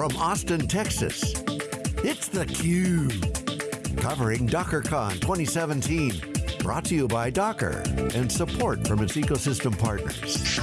from Austin, Texas, it's theCUBE. Covering DockerCon 2017. Brought to you by Docker and support from its ecosystem partners.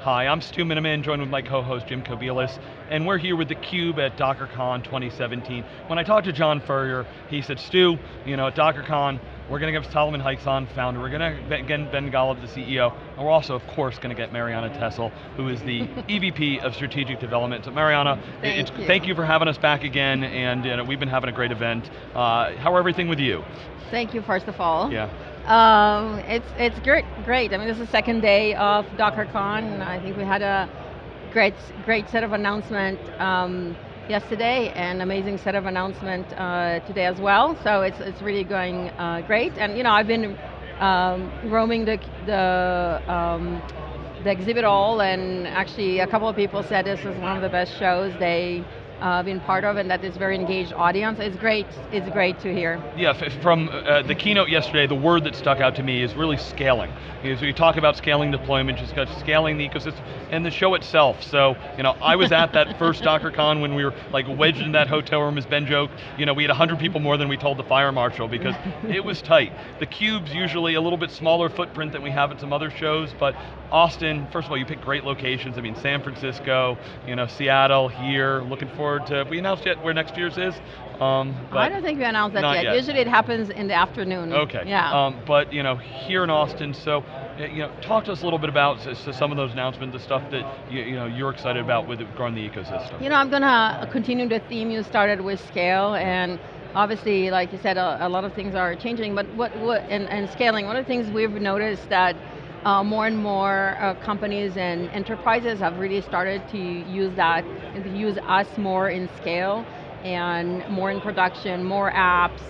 Hi, I'm Stu Miniman, joined with my co-host Jim Kobielus, and we're here with theCUBE at DockerCon 2017. When I talked to John Furrier, he said, Stu, you know, at DockerCon, we're going to get Solomon Hykes, founder, we're going to get Ben Golub, the CEO, and we're also, of course, going to get Marianna Tessel, who is the EVP of Strategic Development. So Marianna, thank, you. thank you for having us back again, and you know, we've been having a great event. Uh, how are everything with you? Thank you, first of all. Yeah. Um, it's it's great, great. I mean, this is the second day of DockerCon. And I think we had a great, great set of announcement um, yesterday, and amazing set of announcement uh, today as well. So it's it's really going uh, great. And you know, I've been um, roaming the the um, the exhibit hall, and actually a couple of people said this is one of the best shows they uh, been part of and that is very engaged audience. It's great, it's great to hear. Yeah, from uh, the keynote yesterday, the word that stuck out to me is really scaling. We talk about scaling deployment, just scaling the ecosystem, and the show itself. So, you know, I was at that first DockerCon when we were like wedged in that hotel room, as Ben joked, you know, we had 100 people more than we told the fire marshal because it was tight. The cube's usually a little bit smaller footprint than we have at some other shows, but Austin, first of all, you pick great locations. I mean, San Francisco, you know, Seattle, here, looking forward to, we announced yet where next year's is? Um, I don't think we announced that yet. yet. Usually it happens in the afternoon. Okay. Yeah. Um, but, you know, here in Austin, so, you know, talk to us a little bit about so some of those announcements, the stuff that, you, you know, you're excited about with growing the ecosystem. You know, I'm going to continue the theme you started with scale and obviously, like you said, a, a lot of things are changing, but what, what and, and scaling, one of the things we've noticed that uh, more and more uh, companies and enterprises have really started to use that, to use us more in scale and more in production, more apps,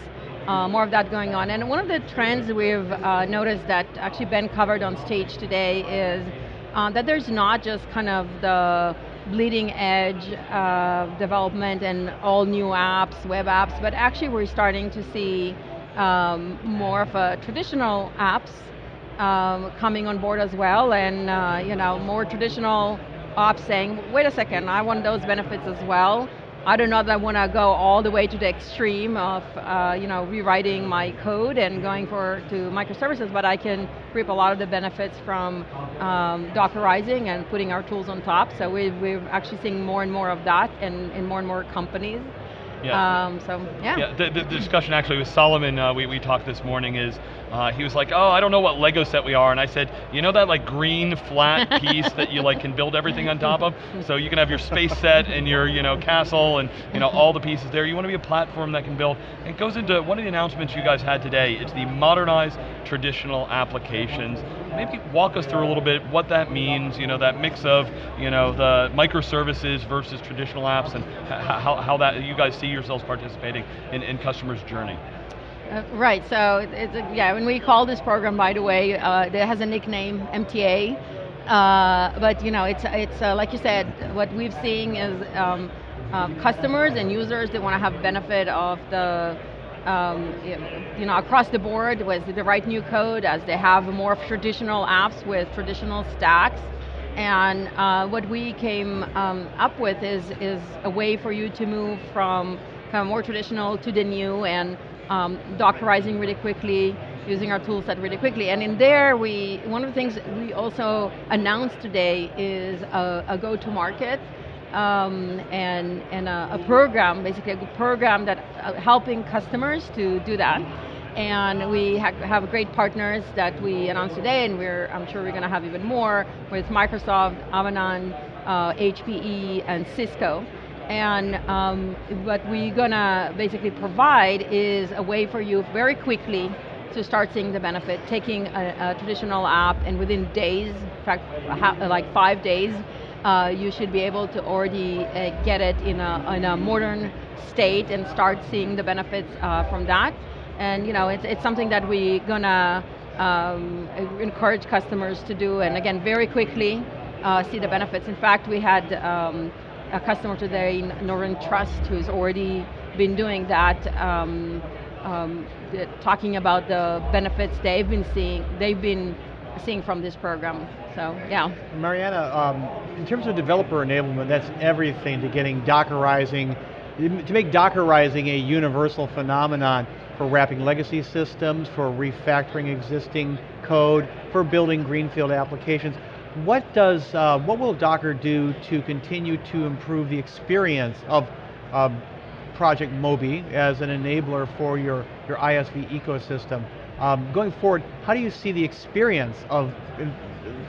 uh, more of that going on. And one of the trends we've uh, noticed that actually Ben covered on stage today is uh, that there's not just kind of the bleeding edge development and all new apps, web apps, but actually we're starting to see um, more of a traditional apps um, coming on board as well, and uh, you know, more traditional ops saying, wait a second, I want those benefits as well. I do not know that I want to go all the way to the extreme of uh, you know, rewriting my code and going for to microservices, but I can reap a lot of the benefits from um, Dockerizing and putting our tools on top. So we, we're actually seeing more and more of that in, in more and more companies. Yeah. Um, so, yeah. yeah the, the, discussion actually with Solomon, uh, we, we talked this morning is, uh, he was like, oh, I don't know what Lego set we are, and I said, you know that like green flat piece that you like can build everything on top of? So you can have your space set and your you know castle and you know all the pieces there. You want to be a platform that can build. It goes into one of the announcements you guys had today. It's the modernized traditional applications. Maybe walk us through a little bit what that means, you know, that mix of you know the microservices versus traditional apps and how, how that you guys see yourselves participating in, in customers' journey. Uh, right, so it's, yeah, when we call this program, by the way, uh, it has a nickname, MTA, uh, but you know, it's, it's uh, like you said, what we've seen is um, um, customers and users they want to have benefit of the, um, you know, across the board with the right new code as they have more traditional apps with traditional stacks. And uh, what we came um, up with is, is a way for you to move from kind of more traditional to the new and um, Dockerizing really quickly, using our tool set really quickly. And in there, we one of the things we also announced today is a, a go-to-market um, and, and a, a, program, basically a program that uh, helping customers to do that. And we ha have great partners that we announced today, and we're, I'm sure we're going to have even more with Microsoft, Avanade, uh, HPE, and Cisco. And um, what we're going to basically provide is a way for you very quickly to start seeing the benefit, taking a, a traditional app and within days, in fact, like five days, uh, you should be able to already uh, get it in a, in a modern state and start seeing the benefits uh, from that. And you know, it's, it's something that we're going to um, encourage customers to do, and again, very quickly uh, see the benefits. In fact, we had um, a customer today, in Northern Trust, who's already been doing that, um, um, talking about the benefits they've been seeing, they've been seeing from this program. So yeah. Marianna, um, in terms of developer enablement, that's everything to getting Dockerizing, to make Dockerizing a universal phenomenon for wrapping legacy systems, for refactoring existing code, for building greenfield applications. What does, uh, what will Docker do to continue to improve the experience of um, Project Moby as an enabler for your, your ISV ecosystem? Um, going forward, how do you see the experience of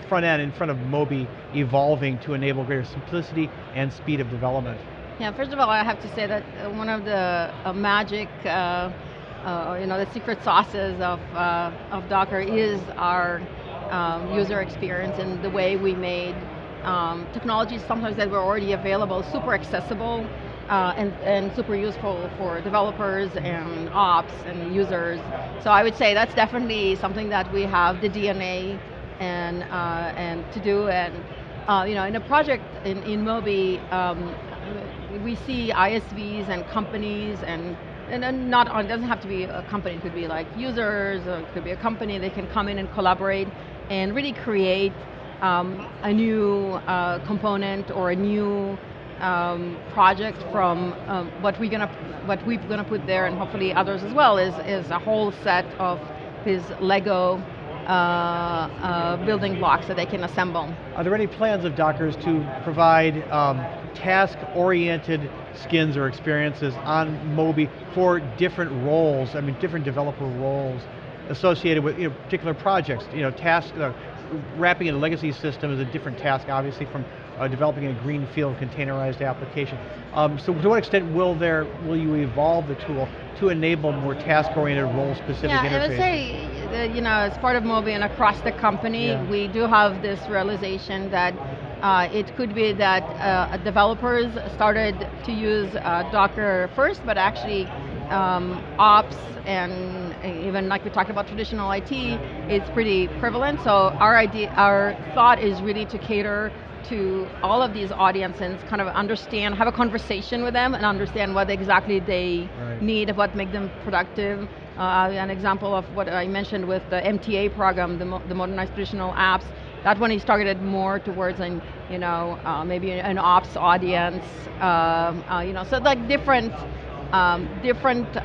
front end in front of Moby evolving to enable greater simplicity and speed of development? Yeah, first of all, I have to say that uh, one of the uh, magic, uh, uh, you know, the secret sauces of, uh, of Docker is our um, user experience and the way we made um, technologies sometimes that were already available super accessible uh, and, and super useful for developers and ops and users. So I would say that's definitely something that we have the DNA and, uh, and to do. And uh, you know, in a project in, in Moby, um, we see ISVs and companies and and not it doesn't have to be a company, it could be like users, or it could be a company, they can come in and collaborate and really create um, a new uh, component or a new um, project from um, what we're gonna what we're gonna put there, and hopefully others as well, is is a whole set of these Lego uh, uh, building blocks that they can assemble. Are there any plans of Docker's to provide um, task-oriented skins or experiences on Moby for different roles, I mean different developer roles associated with you know, particular projects, you know, task, uh, wrapping in a legacy system is a different task, obviously, from uh, developing a greenfield containerized application. Um, so to what extent will there, will you evolve the tool to enable more task-oriented role-specific yeah, interfaces? I would say, that, you know, as part of Moby and across the company, yeah. we do have this realization that uh, it could be that uh, developers started to use uh, Docker first, but actually um, ops and even like we talked about traditional IT, it's pretty prevalent. So our idea, our thought is really to cater to all of these audiences, kind of understand, have a conversation with them and understand what exactly they right. need, what make them productive. Uh, an example of what I mentioned with the MTA program, the, mo the modernized traditional apps, that one is targeted more towards an, you know, uh, maybe an ops audience, um, uh, you know, so like different um, different uh,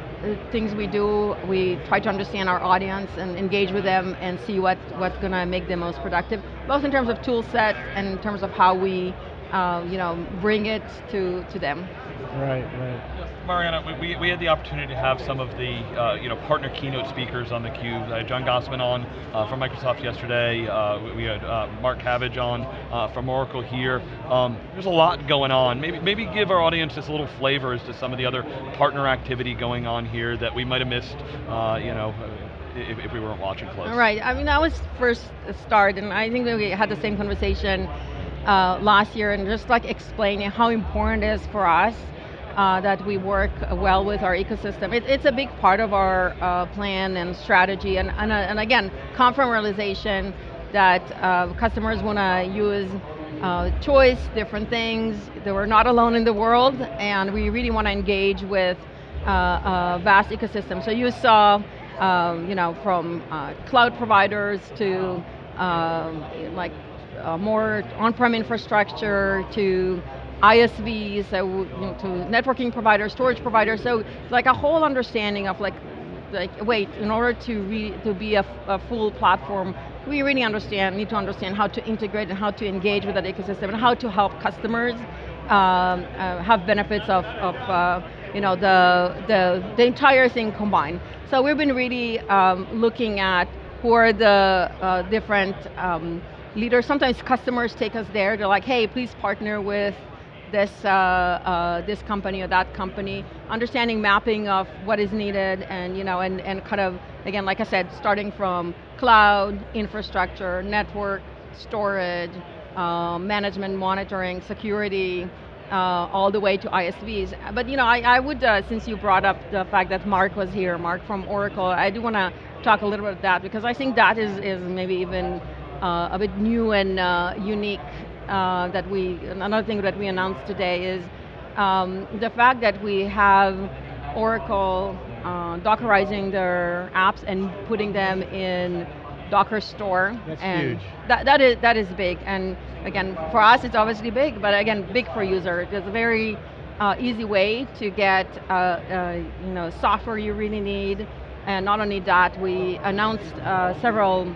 things we do, we try to understand our audience and engage with them and see what, what's going to make them most productive, both in terms of tool set and in terms of how we uh, you know, bring it to, to them. Right, right. Marianna, we, we had the opportunity to have some of the uh, you know partner keynote speakers on theCUBE. had John Gossman on uh, from Microsoft yesterday. Uh, we had uh, Mark Cavage on uh, from Oracle here. Um, there's a lot going on. Maybe maybe give our audience just a little flavor as to some of the other partner activity going on here that we might have missed. you know. If, if, we weren't watching close. Right, I mean that was first start and I think we had the same conversation last year and just like explaining how important it is for us uh, that we work well with our ecosystem. It, it's a big part of our uh, plan and strategy, and, and, uh, and, again, come from realization that uh, customers want to use uh, choice, different things, that we're not alone in the world, and we really want to engage with uh, a vast ecosystem. So you saw, um, you know, from cloud providers to um, like more on-prem infrastructure to ISVs, so you know, to networking providers, storage providers, so like a whole understanding of like, like wait, in order to, to be a, a full platform, we really understand, need to understand how to integrate and how to engage with that ecosystem and how to help customers um, uh, have benefits of, of uh, you know, the, the, the entire thing combined. So we've been really um, looking at who are the uh, different um, leaders. Sometimes customers take us there, they're like, hey, please partner with this, uh, uh, this company or that company, understanding mapping of what is needed and, you know, and, and kind of, again, like I said, starting from cloud, infrastructure, network, storage, uh, management, monitoring, security, uh, all the way to ISVs. But you know, I, I would, uh, since you brought up the fact that Mark was here, Mark from Oracle, I do want to talk a little bit about that because I think that is, is maybe even a bit new and uh, unique uh, that we, another thing that we announced today is um, the fact that we have Oracle uh, Dockerizing their apps and putting them in Docker store. That's and huge. That, that, is, that is big. And again, for us it's obviously big, but again, big for user. There's a very uh, easy way to get uh, uh, you know, software you really need. And not only that, we announced uh, several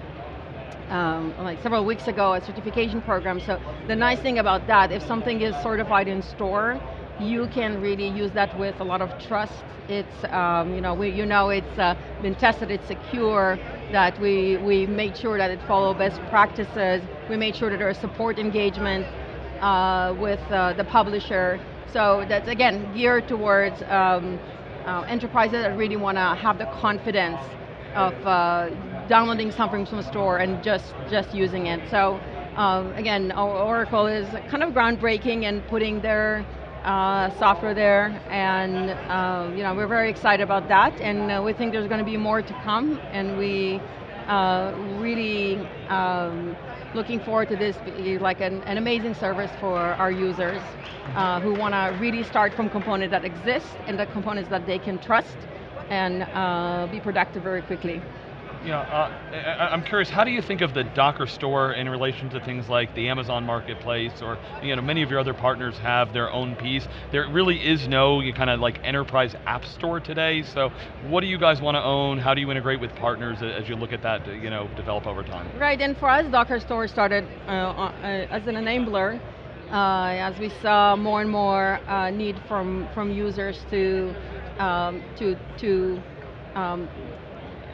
um, like several weeks ago a certification program. So the nice thing about that, if something is certified in store, you can really use that with a lot of trust. It's, um, you know, we, you know it's uh, been tested, it's secure, that we, we made sure that it follow best practices, we made sure that there is support engagement uh, with uh, the publisher. So that's again geared towards um, uh, enterprises that really want to have the confidence of uh, downloading something from a store and just, just using it. So um, again, Oracle is kind of groundbreaking and putting their uh, software there, and um, you know we're very excited about that, and uh, we think there's going to be more to come, and we uh, really um, looking forward to this like an, an, amazing service for our users uh, who want to really start from components that exist and the components that they can trust and uh, be productive very quickly. Yeah, uh, I'm curious, how do you think of the Docker store in relation to things like the Amazon Marketplace or you know, many of your other partners have their own piece. There really is no kind of like enterprise app store today, so what do you guys want to own? How do you integrate with partners as you look at that you know, develop over time? Right, and for us, Docker store started uh, uh, as an enabler uh, as we saw more and more uh, need from, from users to, um, to, to um,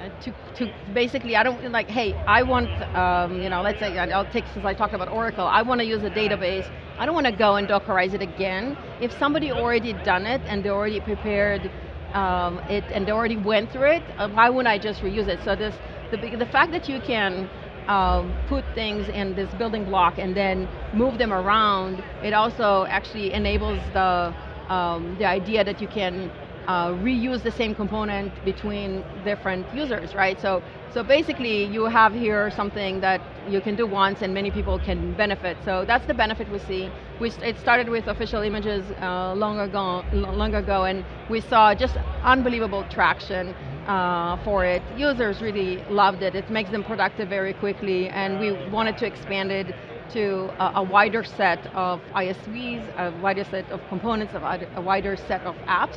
to, to basically, I don't, like, hey, I want, um, you know, let's say, I'll take, since I talked about Oracle, I want to use a database, I don't want to go and Dockerize it again. If somebody already done it and they already prepared um, it and they already went through it, uh, why wouldn't I just reuse it? So this, the, the fact that you can um, put things in this building block and then move them around, it also actually enables the, um, the idea that you can uh, reuse the same component between different users, right? So, so basically you have here something that you can do once and many people can benefit. So that's the benefit we see. We, it started with official images uh, long, ago, long ago and we saw just unbelievable traction uh, for it. Users really loved it. It makes them productive very quickly and we wanted to expand it to a, a, wider set of ISVs, a wider set of components, of a wider set of apps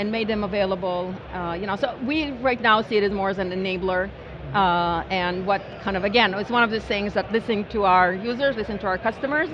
and made them available. Uh, you know, so we right now see it as more as an enabler uh, and what kind of, again, it's one of the things that listening to our users, listening to our customers,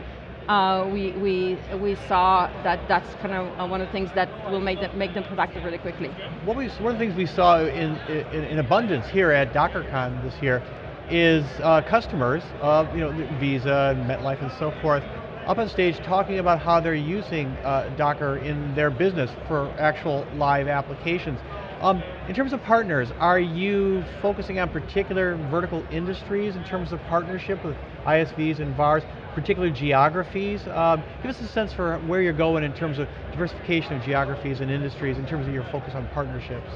uh, we, we, we saw that that's kind of uh, one of the things that will make them, make them productive really quickly. What we, one of the things we saw in, in, in abundance here at DockerCon this year is uh, customers, uh, you know, Visa MetLife and so forth, up on stage talking about how they're using uh, Docker in their business for actual live applications. Um, in terms of partners, are you focusing on particular vertical industries in terms of partnership with ISVs and VARs, particular geographies? Um, give us a sense for where you're going in terms of diversification of geographies and industries in terms of your focus on partnerships.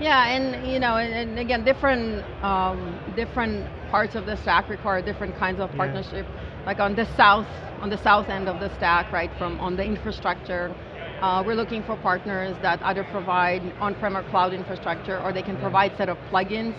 Yeah, and you know, and, and again, different um, different parts of the stack require different kinds of partnership. Yeah like on the south, on the south end of the stack, right, from on the infrastructure, uh, we're looking for partners that either provide on-prem or cloud infrastructure, or they can provide set of plugins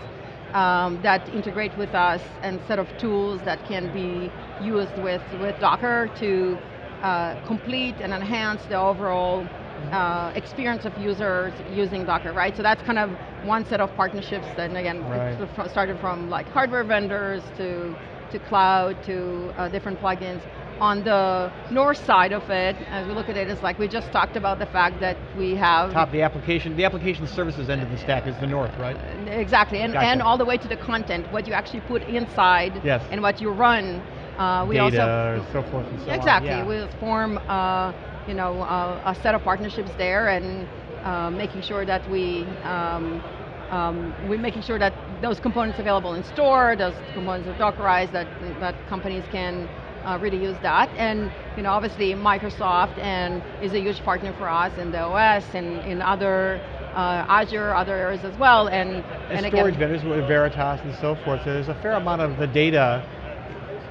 um, that integrate with us and set of tools that can be used with, with Docker to uh, complete and enhance the overall uh, experience of users using Docker, right? So that's kind of one set of partnerships and again, right. started from like hardware vendors to to cloud, to uh, different plugins. On the north side of it, as we look at it, it's like we just talked about the fact that we have... Top, the application, the application services end of the stack is the north, right? Exactly, and, gotcha. and all the way to the content, what you actually put inside, yes. and what you run. Uh, we Data, also, so forth and so exactly, on. Exactly, we form uh, you know, uh, a set of partnerships there and uh, making sure that we um, um, we're making sure that those components are available in store, those components are Dockerized, that, that companies can uh, really use that. And you know, obviously Microsoft and is a huge partner for us in the OS and in other uh, Azure, other areas as well. And, and, and storage again, vendors with Veritas and so forth. So there's a fair amount of the data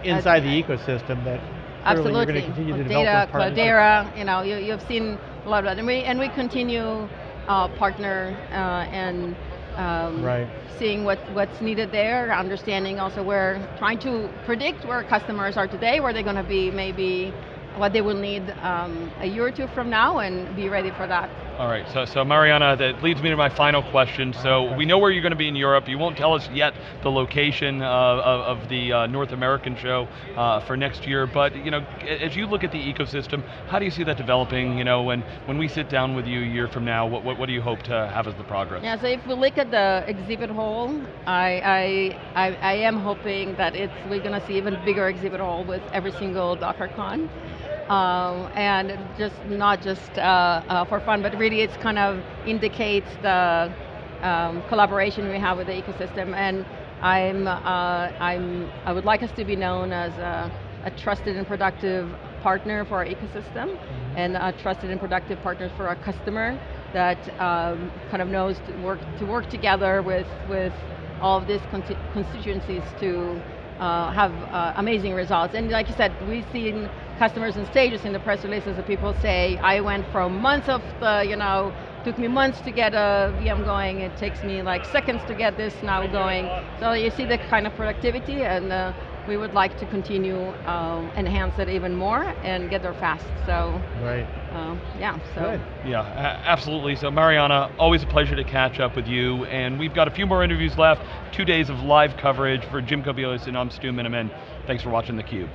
inside the ecosystem that absolutely. you're going to continue to data, develop. Cloudera, you know, you, you've seen a lot of that. And we, and we continue uh, partner uh, and um, Right. seeing what, what's needed there, understanding also where, trying to predict where customers are today, where they're going to be maybe, what they will need um, a year or two from now, and be ready for that. All right, so, so Marianna, that leads me to my final question. So we know where you're going to be in Europe. You won't tell us yet the location of, of the uh, North American show uh, for next year, but you know, as you look at the ecosystem, how do you see that developing? You know, when, when we sit down with you a year from now, what, what, what do you hope to have as the progress? Yeah, so if we look at the exhibit hall, I, I, I, I am hoping that it's, we're going to see even bigger exhibit hall with every single DockerCon. Um, and just not just uh, uh, for fun, but really it's kind of indicates the um, collaboration we have with the ecosystem. And I'm, uh, I'm, I would like us to be known as a, a trusted and productive partner for our ecosystem, and a trusted and productive partner for our customer that um, kind of knows to work to work together with with all of these consti- constituencies to uh, have uh, amazing results. And like you said, we've seen customers and stages in the press releases that people say, I went from months of the, you know, took me months to get a VM going, it takes me like seconds to get this now going. So you see the kind of productivity and uh, we would like to continue um, enhance it even more and get there fast. So Right. um, yeah, so. Good. Yeah, absolutely. So Marianna, always a pleasure to catch up with you, and we've got a few more interviews left, two days of live coverage for Jim Kobielus and I'm Stu Miniman. Thanks for watching theCUBE.